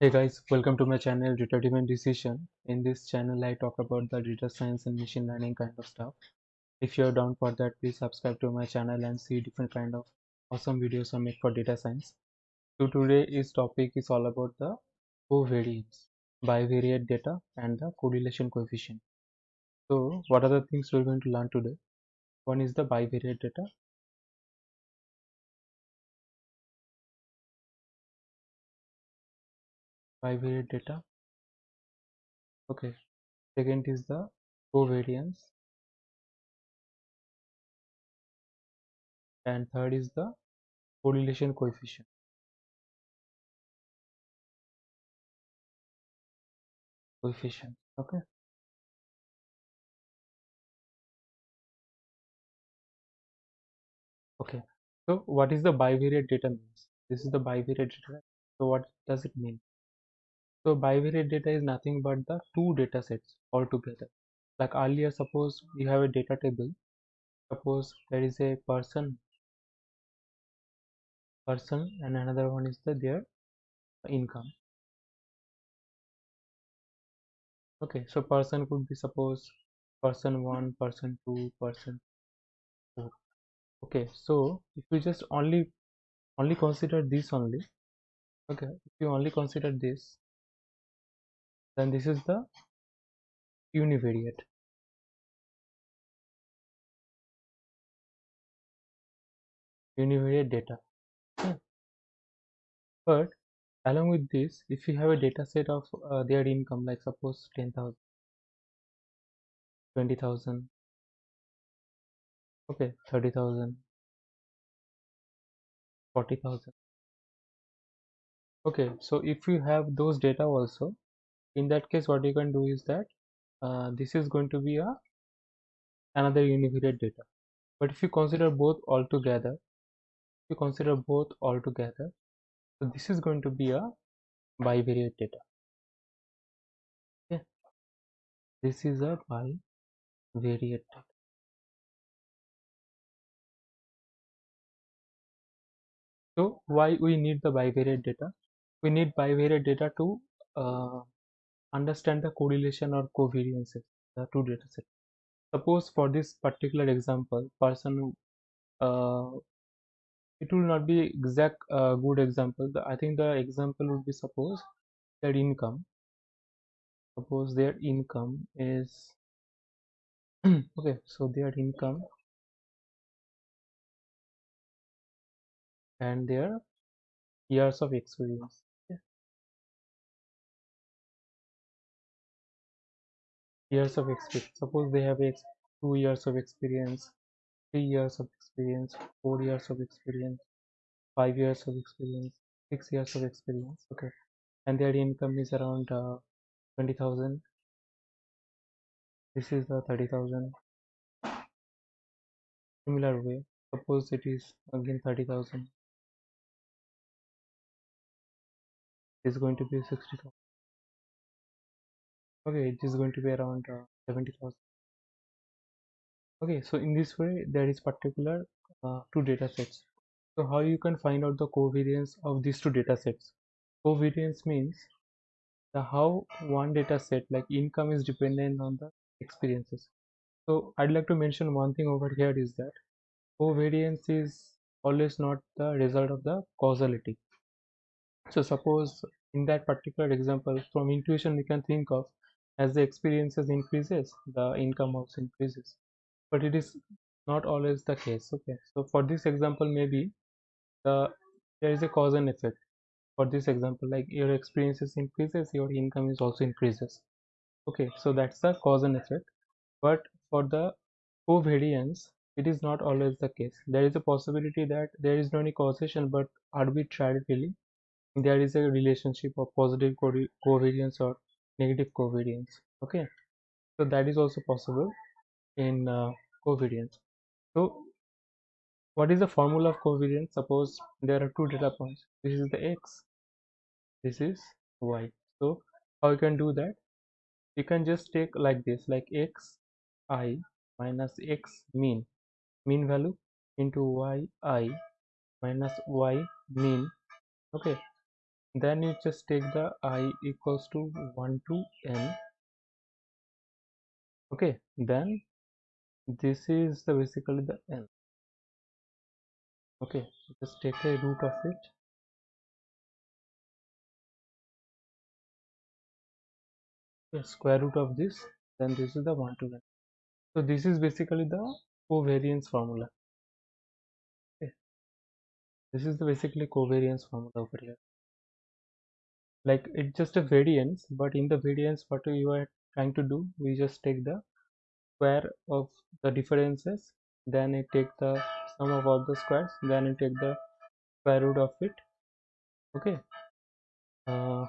Hey guys, welcome to my channel Data Driven Decision. In this channel, I talk about the data science and machine learning kind of stuff. If you're down for that, please subscribe to my channel and see different kind of awesome videos I make for data science. So today's topic is all about the covariance, bivariate data, and the correlation coefficient. So what are the things we're going to learn today? One is the bivariate data. Bivariate data. Okay. Second is the covariance. And third is the correlation coefficient. Coefficient. Okay. Okay, so what is the bivariate data means? This is the bivariate data. So what does it mean? So bivariate data is nothing but the two data sets altogether. Like earlier, suppose you have a data table. Suppose there is a person, person, and another one is the their income. Okay, so person could be suppose person one, person two, person four. Okay, so if you just only only consider this only, okay, if you only consider this, then this is the univariate univariate data. But along with this if you have a data set of uh, their income like suppose 10,000 20,000 okay 30,000 40,000 okay so if you have those data also in that case what you can do is that uh, this is going to be a another univariate data. But if you consider both all together if you consider both all together so this is going to be a bivariate data. Okay? This is a bivariate data. So why we need the bivariate data? We need bivariate data to uh, understand the correlation or covariances the two data sets suppose for this particular example person uh, it will not be exact uh, good example. The, i think the example would be suppose their income. Suppose their income is okay so their income and their years of experience years of experience. Suppose they have two years of experience three years of experience four years of experience five years of experience six years of experience okay. And their income is around uh, 20,000 this is the 30,000 similar way suppose it is again 30,000 is going to be 60,000 okay it is going to be around uh, 70,000 okay so in this way there is particular uh, two data sets. So how you can find out the covariance of these two data sets? Covariance means the how one data set like income is dependent on the experiences. So i'd like to mention one thing over here is that covariance is always not the result of the causality. So suppose in that particular example from intuition we can think of as the experiences increases the income also increases. But it is not always the case okay? So for this example maybe the there is a cause and effect. For this example like your experiences increases your income is also increases. Okay so that's the cause and effect. But for the covariance it is not always the case. There is a possibility that there is no any causation but arbitrarily there is a relationship of positive covariance or negative covariance okay? So that is also possible in uh, covariance. So what is the formula of covariance? Suppose there are two data points. This is the x this is y. So how you can do that? You can just take like this like x i minus x mean mean value into y i minus y mean okay then you just take the i equals to 1 to n. Okay then this is the basically the n. Okay just take a root of it. Okay, square root of this then this is the 1 to n. So this is basically the covariance formula. Okay this is the basically covariance formula over here like it's just a variance but in the variance what you are trying to do we just take the square of the differences then I take the sum of all the squares then I take the square root of it. Okay? Uh,